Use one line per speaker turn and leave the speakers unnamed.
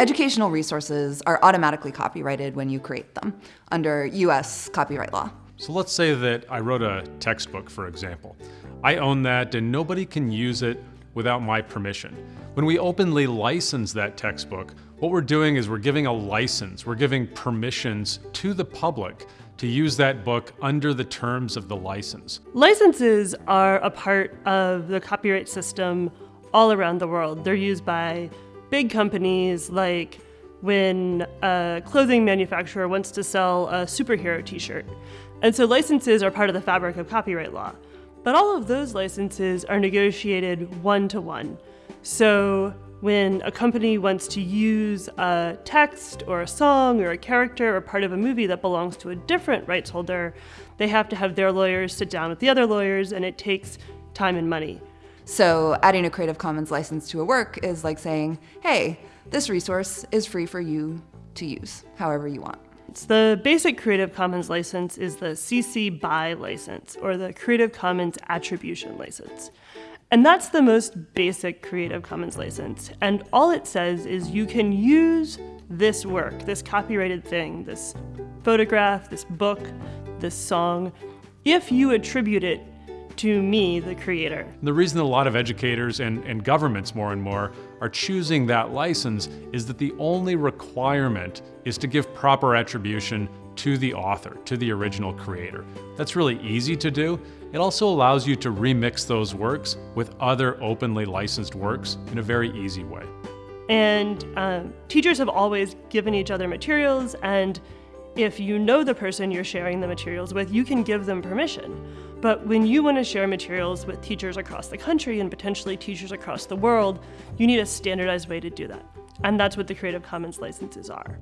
Educational resources are automatically copyrighted when you create them under US copyright law.
So let's say that I wrote a textbook, for example. I own that and nobody can use it without my permission. When we openly license that textbook, what we're doing is we're giving a license, we're giving permissions to the public to use that book under the terms of the license.
Licenses are a part of the copyright system all around the world. They're used by big companies like when a clothing manufacturer wants to sell a superhero t-shirt. And so licenses are part of the fabric of copyright law. But all of those licenses are negotiated one-to-one. So when a company wants to use a text or a song or a character or part of a movie that belongs to a different rights holder, they have to have their lawyers sit down with the other lawyers and it takes time and money.
So adding a Creative Commons license to a work is like saying, hey, this resource is free for you to use however you want.
The basic Creative Commons license is the CC BY license, or the Creative Commons Attribution license. And that's the most basic Creative Commons license. And all it says is you can use this work, this copyrighted thing, this photograph, this book, this song, if you attribute it to me, the creator.
The reason a lot of educators and, and governments more and more are choosing that license is that the only requirement is to give proper attribution to the author, to the original creator. That's really easy to do. It also allows you to remix those works with other openly licensed works in a very easy way.
And um, teachers have always given each other materials and if you know the person you're sharing the materials with, you can give them permission. But when you want to share materials with teachers across the country and potentially teachers across the world, you need a standardized way to do that. And that's what the Creative Commons licenses are.